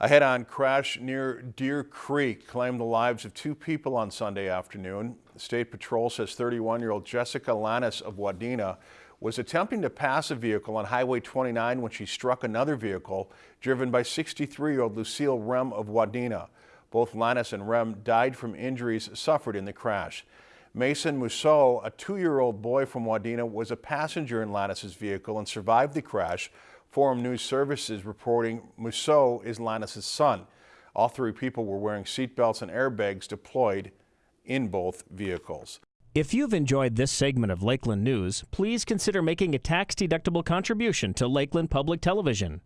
A head-on crash near Deer Creek claimed the lives of two people on Sunday afternoon. State Patrol says 31-year-old Jessica Lannis of Wadena was attempting to pass a vehicle on Highway 29 when she struck another vehicle driven by 63-year-old Lucille Rem of Wadena. Both Lannis and Rem died from injuries suffered in the crash. Mason Mousseau, a two-year-old boy from Wadena, was a passenger in Lannis's vehicle and survived the crash. Forum News Services reporting Mousseau is Lannis's son. All three people were wearing seatbelts and airbags deployed in both vehicles. If you've enjoyed this segment of Lakeland News, please consider making a tax-deductible contribution to Lakeland Public Television.